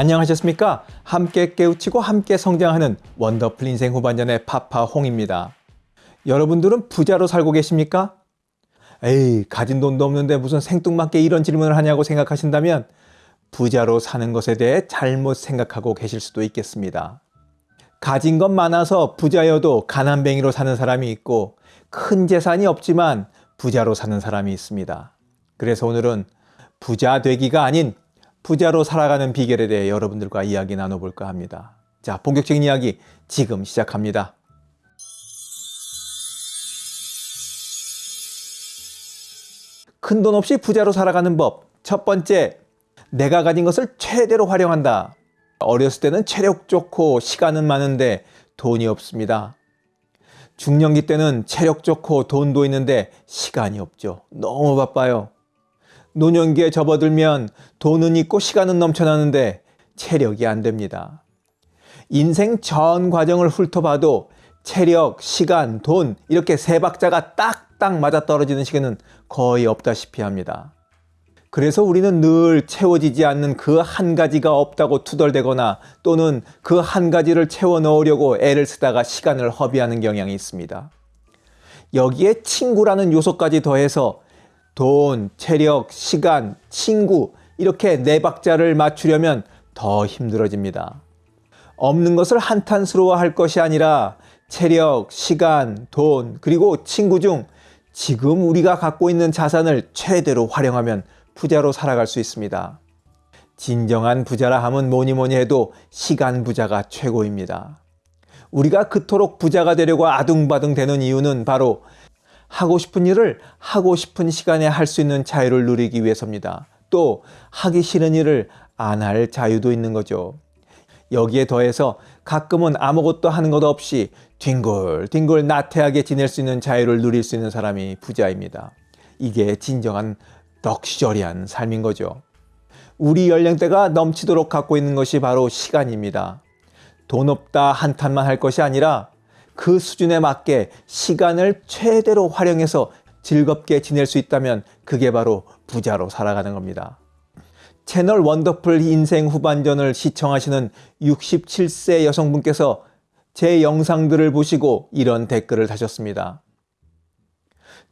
안녕하셨습니까? 함께 깨우치고 함께 성장하는 원더풀 인생 후반전의 파파홍입니다. 여러분들은 부자로 살고 계십니까? 에이, 가진 돈도 없는데 무슨 생뚱맞게 이런 질문을 하냐고 생각하신다면 부자로 사는 것에 대해 잘못 생각하고 계실 수도 있겠습니다. 가진 것 많아서 부자여도 가난뱅이로 사는 사람이 있고 큰 재산이 없지만 부자로 사는 사람이 있습니다. 그래서 오늘은 부자 되기가 아닌 부자로 살아가는 비결에 대해 여러분들과 이야기 나눠볼까 합니다. 자, 본격적인 이야기 지금 시작합니다. 큰 돈 없이 부자로 살아가는 법. 첫 번째, 내가 가진 것을 최대로 활용한다. 어렸을 때는 체력 좋고 시간은 많은데 돈이 없습니다. 중년기 때는 체력 좋고 돈도 있는데 시간이 없죠. 너무 바빠요. 노년기에 접어들면 돈은 있고 시간은 넘쳐나는데 체력이 안 됩니다. 인생 전 과정을 훑어봐도 체력, 시간, 돈 이렇게 세 박자가 딱딱 맞아떨어지는 시간은 거의 없다시피 합니다. 그래서 우리는 늘 채워지지 않는 그 한 가지가 없다고 투덜대거나 또는 그 한 가지를 채워 넣으려고 애를 쓰다가 시간을 허비하는 경향이 있습니다. 여기에 친구라는 요소까지 더해서 돈, 체력, 시간, 친구 이렇게 네 박자를 맞추려면 더 힘들어집니다. 없는 것을 한탄스러워할 것이 아니라 체력, 시간, 돈, 그리고 친구 중 지금 우리가 갖고 있는 자산을 최대로 활용하면 부자로 살아갈 수 있습니다. 진정한 부자라 함은 뭐니 뭐니 해도 시간 부자가 최고입니다. 우리가 그토록 부자가 되려고 아둥바둥 되는 이유는 바로 하고 싶은 일을 하고 싶은 시간에 할 수 있는 자유를 누리기 위해서입니다. 또 하기 싫은 일을 안 할 자유도 있는 거죠. 여기에 더해서 가끔은 아무것도 하는 것 없이 뒹굴뒹굴 나태하게 지낼 수 있는 자유를 누릴 수 있는 사람이 부자입니다. 이게 진정한 럭셔리한 삶인 거죠. 우리 연령대가 넘치도록 갖고 있는 것이 바로 시간입니다. 돈 없다 한탄만 할 것이 아니라 그 수준에 맞게 시간을 최대로 활용해서 즐겁게 지낼 수 있다면 그게 바로 부자로 살아가는 겁니다. 채널 원더풀 인생 후반전을 시청하시는 67세 여성분께서 제 영상들을 보시고 이런 댓글을 다셨습니다.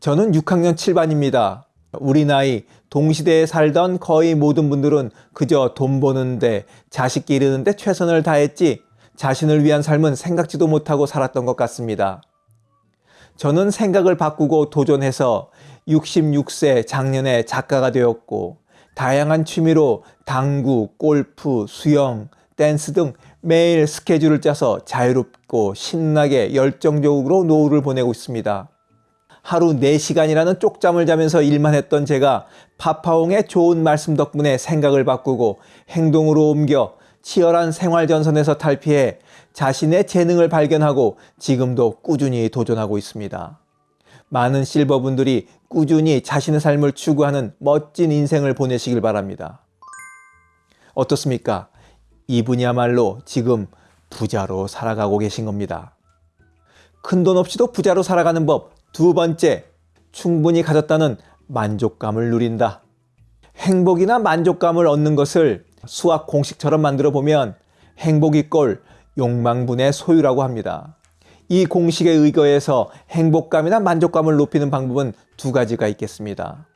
저는 6학년 7반입니다. 우리 나이 동시대에 살던 거의 모든 분들은 그저 돈 버는데 자식 기르는데 최선을 다했지 자신을 위한 삶은 생각지도 못하고 살았던 것 같습니다. 저는 생각을 바꾸고 도전해서 66세 작년에 작가가 되었고 다양한 취미로 당구, 골프, 수영, 댄스 등 매일 스케줄을 짜서 자유롭고 신나게 열정적으로 노후를 보내고 있습니다. 하루 4시간이라는 쪽잠을 자면서 일만 했던 제가 파파홍의 좋은 말씀 덕분에 생각을 바꾸고 행동으로 옮겨 치열한 생활 전선에서 탈피해 자신의 재능을 발견하고 지금도 꾸준히 도전하고 있습니다. 많은 실버분들이 꾸준히 자신의 삶을 추구하는 멋진 인생을 보내시길 바랍니다. 어떻습니까? 이분이야말로 지금 부자로 살아가고 계신 겁니다. 큰 돈 없이도 부자로 살아가는 법 두 번째, 충분히 가졌다는 만족감을 누린다. 행복이나 만족감을 얻는 것을 수학 공식처럼 만들어 보면 행복이 꼴 욕망분의 소유라고 합니다. 이 공식에 의거해서 행복감이나 만족감을 높이는 방법은 두 가지가 있겠습니다.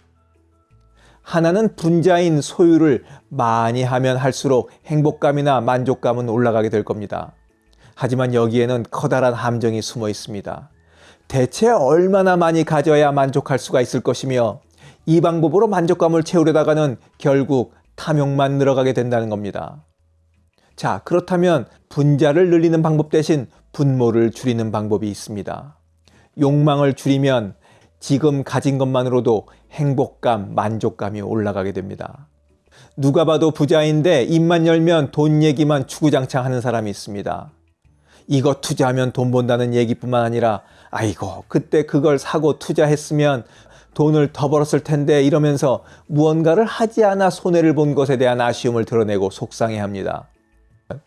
하나는 분자인 소유를 많이 하면 할수록 행복감이나 만족감은 올라가게 될 겁니다. 하지만 여기에는 커다란 함정이 숨어 있습니다. 대체 얼마나 많이 가져야 만족할 수가 있을 것이며 이 방법으로 만족감을 채우려다가는 결국 탐욕만 늘어가게 된다는 겁니다. 자, 그렇다면 분자를 늘리는 방법 대신 분모를 줄이는 방법이 있습니다. 욕망을 줄이면 지금 가진 것만으로도 행복감, 만족감이 올라가게 됩니다. 누가 봐도 부자인데 입만 열면 돈 얘기만 추구장창 하는 사람이 있습니다. 이거 투자하면 돈 번다는 얘기뿐만 아니라 아이고 그때 그걸 사고 투자했으면 돈을 더 벌었을 텐데 이러면서 무언가를 하지 않아 손해를 본 것에 대한 아쉬움을 드러내고 속상해합니다.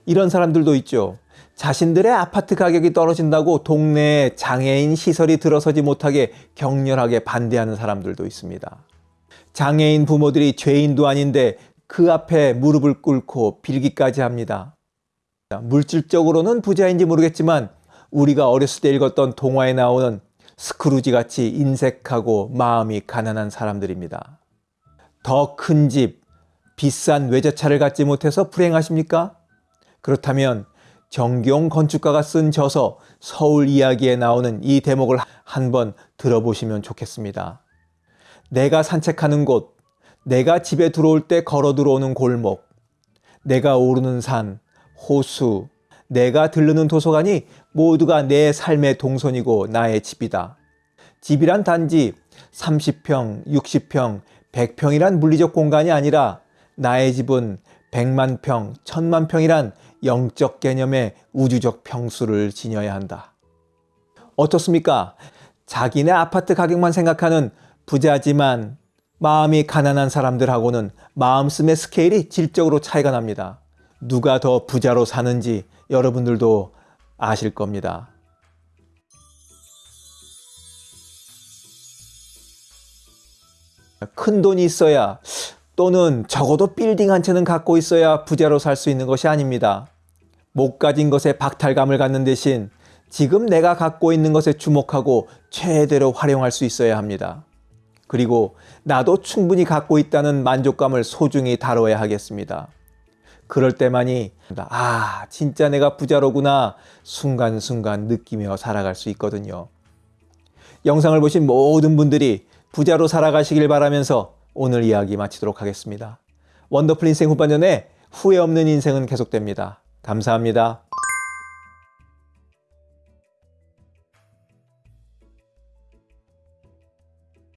이런 사람들도 있죠. 자신들의 아파트 가격이 떨어진다고 동네에 장애인 시설이 들어서지 못하게 격렬하게 반대하는 사람들도 있습니다. 장애인 부모들이 죄인도 아닌데 그 앞에 무릎을 꿇고 빌기까지 합니다. 물질적으로는 부자인지 모르겠지만 우리가 어렸을 때 읽었던 동화에 나오는 스크루지 같이 인색하고 마음이 가난한 사람들입니다. 더 큰 집, 비싼 외제차를 갖지 못해서 불행하십니까? 그렇다면 정경 건축가가 쓴 저서 서울 이야기에 나오는 이 대목을 한번 들어보시면 좋겠습니다. 내가 산책하는 곳, 내가 집에 들어올 때 걸어 들어오는 골목, 내가 오르는 산, 호수, 내가 들르는 도서관이 모두가 내 삶의 동선이고 나의 집이다. 집이란 단지 30평, 60평, 100평이란 물리적 공간이 아니라 나의 집은 100만 평, 1000만 평이란 영적 개념의 우주적 평수를 지녀야 한다. 어떻습니까? 자기네 아파트 가격만 생각하는 부자지만 마음이 가난한 사람들하고는 마음씀의 스케일이 질적으로 차이가 납니다. 누가 더 부자로 사는지 여러분들도 아실 겁니다. 큰 돈이 있어야 또는 적어도 빌딩 한 채는 갖고 있어야 부자로 살 수 있는 것이 아닙니다. 못 가진 것에 박탈감을 갖는 대신 지금 내가 갖고 있는 것에 주목하고 최대로 활용할 수 있어야 합니다. 그리고 나도 충분히 갖고 있다는 만족감을 소중히 다뤄야 하겠습니다. 그럴 때만이 아 진짜 내가 부자로구나 순간순간 느끼며 살아갈 수 있거든요. 영상을 보신 모든 분들이 부자로 살아가시길 바라면서 오늘 이야기 마치도록 하겠습니다. 원더풀 인생 후반전에 후회 없는 인생은 계속됩니다. 감사합니다.